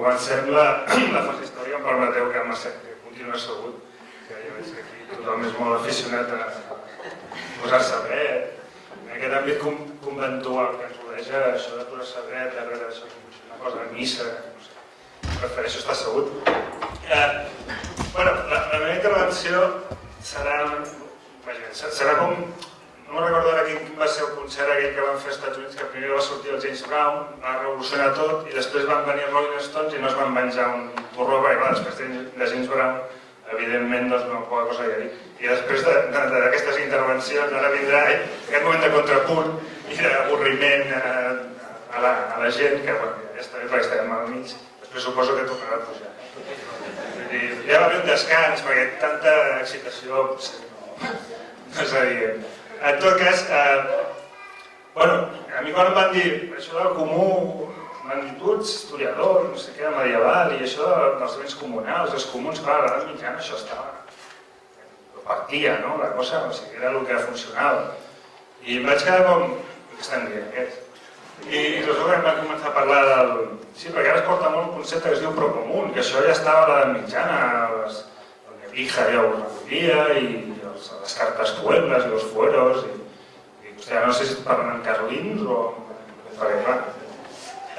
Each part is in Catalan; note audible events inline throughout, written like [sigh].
comencem la, [clears throat] la fase històrica, em permeteu que, que continuï assegut, que ja veig que aquí tothom és molt aficionat a posar-se dret, en aquest àmbit conventual que ens rodeja, això de posar-se dret, darrere d'això, una cosa de missa, no sé, prefereixo estar assegut. Eh, bueno, la, la meva intervenció serà, serà com no me'n recordo ara quin va ser el concert aquell que van fer als Estats Units, que primer va sortir el James Brown, va revolucionar tot, i després van venir els Rolling Stones i no es van menjar un porró, perquè clar, després de James Brown, evidentment, doncs no poca cosa hi ha dit. I després d'aquestes de, de, intervencions, ara vindrà eh, aquest moment de contrapunt i d'avorriment eh, a, la, a la gent, que bueno, ja està bé perquè estem al mig, després suposo que tornarà a pujar. Dir, ja va haver un descans, perquè tanta excitació no, no és adient. En tot cas, eh, bueno, a mi quan em van dir això del comú, m'han dit, tu ets historiador, no sé què, medieval, i això dels béns comunals, els comuns, clar, a l'edat mitjana això estava... Partia, no?, la cosa, o sigui, era el que funcionava. I em vaig quedar com, què estan dient aquests? I, i resulta que començar a parlar del... Sí, perquè ara es porta molt un concepte que es diu procomún, que això ja estava a l'edat mitjana, les, el Nebrija ja ho recollia, i les cartes pueblas i els fueros, i, i hòstia, no sé si parlen carlins o... Perquè, clar,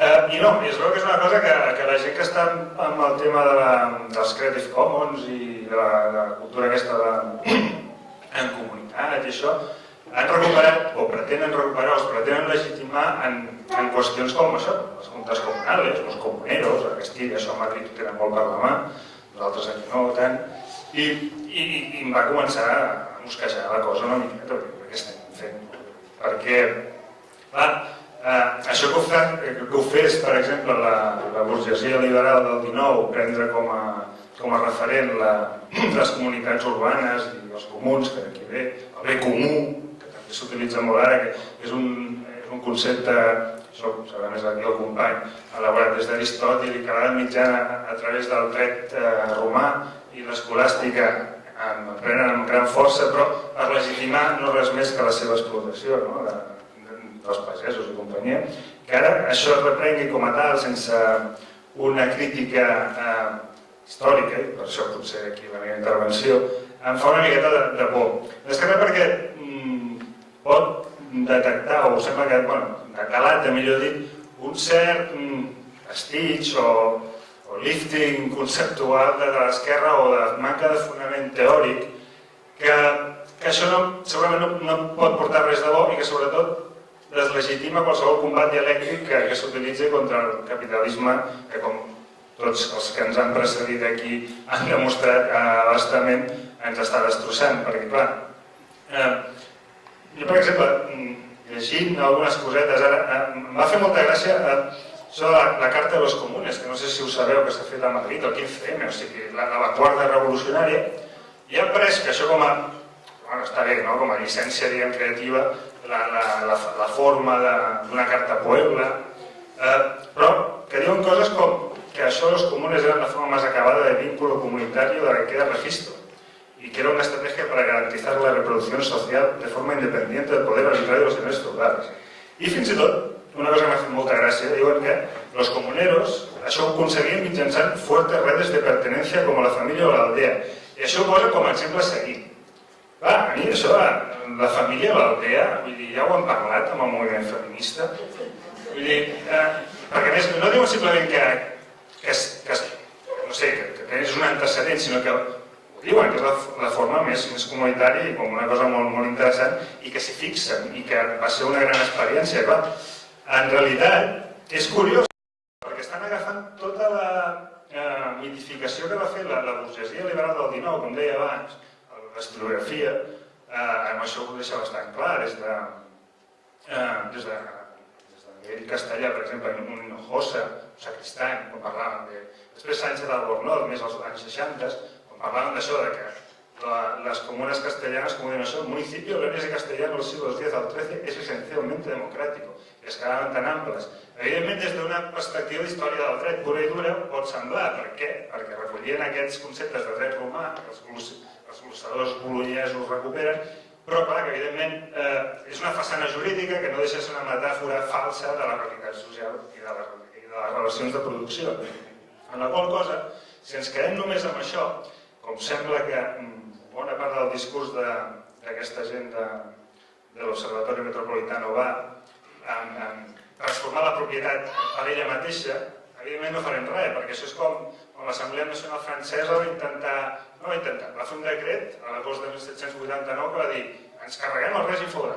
Eh, I no, és veu que és una cosa que, que la gent que està amb el tema de la, dels Creative Commons i de la, de la cultura aquesta de, [clears throat] en comunitat i això, han recuperat, o pretenen recuperar, es pretenen legitimar en, en qüestions com això, les juntes comunales, els comuneros, a Castilla, això a Madrid ho tenen molt per la mà, nosaltres aquí no tant, i, i, i em va començar a mosquejar la cosa una miqueta, què estem fent? Perquè, clar, eh, això que ho, fa, que ho fes, per exemple, la, la burgesia liberal del 19, prendre com a, com a referent la, les comunitats urbanes i els comuns, que aquí ve, el bé comú, que també s'utilitza molt ara, que és un, és un concepte, ho sabrà més aquí el company, elaborat des d'Aristòtil i que l'edat mitjana a través del dret eh, romà i l'escolàstica prenen amb gran força, però per legitimar no res més que la seva explotació no? de, de, dels pagesos i companyia, que ara això es reprengui com a tal, sense una crítica eh, històrica, i per això potser aquí la meva intervenció, em fa una miqueta de, de por. Més que res perquè mm, pot detectar, o sembla que, bueno, de calat, millor dit, un cert mm, estig o, o lifting conceptual de, de l'esquerra o de manca de fonament teòric que, que això no, segurament no, no pot portar res de bo i que sobretot deslegitima qualsevol combat dialèctic que, que s'utilitzi contra el capitalisme que com tots els que ens han precedit aquí han demostrat eh, bastament ens està destrossant perquè clar eh, jo per exemple llegint algunes cosetes ara eh, em va fer molta gràcia eh, això de la, la Carta de los Comunes, que no sé si ho sabeu que s'ha fet a Madrid, el 15M, o sigui, l'avantguarda revolucionària, i han pres que això com a, bueno, està bé, no? com a llicència diguem, creativa, la, la, la, la forma d'una carta Puebla, eh, però que diuen coses com que això los comunes eren la forma més acabada de vínculo comunitario de la que queda registro y que era una estrategia para garantizar la reproducción social de forma independiente del poder arbitrario de los señores feudales. I fins i tot, una cosa que m'ha fet molta gràcia, diuen que los comuneros això ho aconseguien mitjançant fuertes redes de pertenencia com la família o l'aldea. I això ho posa com a exemple a seguir. Clar, a mi això, la família l'aldea, vull dir, ja ho han parlat amb el moviment feminista. Vull dir, eh, perquè més, no diuen simplement que, que, que, no sé, que, que tens un antecedent, sinó que diuen que és la, la forma més, més comunitària i com una cosa molt, molt interessant i que s'hi fixen i que va ser una gran experiència. Clar, en realitat és curiós perquè estan agafant tota la eh, mitificació que va fer la, la burgesia liberal del 19, com deia abans, l'estilografia, eh, amb això ho deixa bastant clar, des de, eh, des de, des de nivell castellà, per exemple, en un Hinojosa, un Sacristán, quan parlaven de... Després Sánchez d'Albornoz, més als anys 60, quan parlaven d'això, de que la, las comunas castellanas, como diuen això, el municipio de de Castellano del siglo X al XIII és esencialmente democrático es quedaven tan amples. Evidentment, des d'una perspectiva d'història del dret pura i dura pot semblar. Per què? Perquè recollien aquests conceptes de dret romà, que els, els glossadors bolonyesos recuperen, però clar, que evidentment eh, és una façana jurídica que no deixa ser una metàfora falsa de la realitat social i de, la, i de les relacions de producció. En la qual cosa, si ens quedem només amb això, com sembla que mm, bona part del discurs d'aquesta gent de, de l'Observatori Metropolitano va en, en transformar la propietat per ella mateixa, evidentment no farem res, perquè això és com, com l'Assemblea Nacional Francesa va intentar, no va intentar, va fer un decret a l'agost de 1789 que va dir ens carreguem el règim fora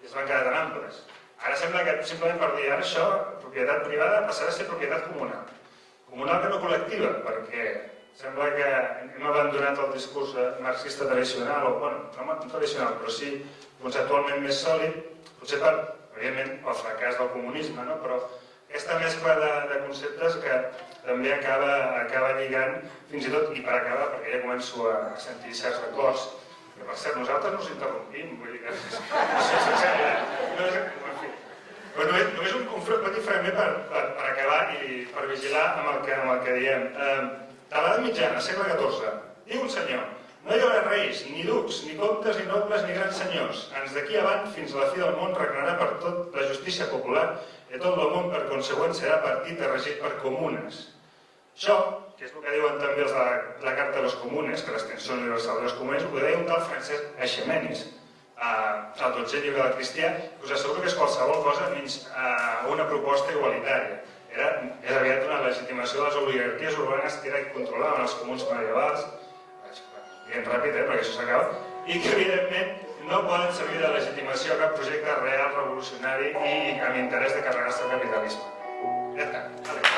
i es van quedar tan amples. Ara sembla que simplement per dir ara això, propietat privada passarà a ser propietat comunal. Comunal que no col·lectiva, perquè sembla que hem abandonat el discurs marxista tradicional, o bueno, no tradicional, però sí conceptualment més sòlid, potser per, evidentment, pel fracàs del comunisme, no? però aquesta mescla de, de conceptes que també acaba, acaba lligant, fins i tot, i per acabar, perquè ja començo a sentir certs acords, que per cert, nosaltres no us interrompim, vull dir que... [laughs] És, en fi, però només, només un, un petit fragment per, per, per acabar i per vigilar amb el que, amb el que diem. Eh, de l'edat mitjana, segle XIV, diu un senyor, no hi haurà reis, ni ducs, ni comtes, ni nobles, ni grans senyors. Ens d'aquí avant, fins a la fi del món, regnarà per tot la justícia popular i tot el món, per consegüent, serà partit i regit per comunes. Això, que és el que diuen també els de la, la Carta de les Comunes, que l'extensió universal de les comunes, ho deia un tal Francesc Aixemenis, eh, el 12 llibre del cristià, que us asseguro que és qualsevol cosa menys eh, una proposta igualitària. Era, és aviat una legitimació de les oligarquies urbanes que era i controlaven els comuns medievals, dient ràpid, eh, perquè això s'acaba, i que evidentment no poden servir de legitimació a cap projecte real, revolucionari i amb interès de carregar-se el capitalisme.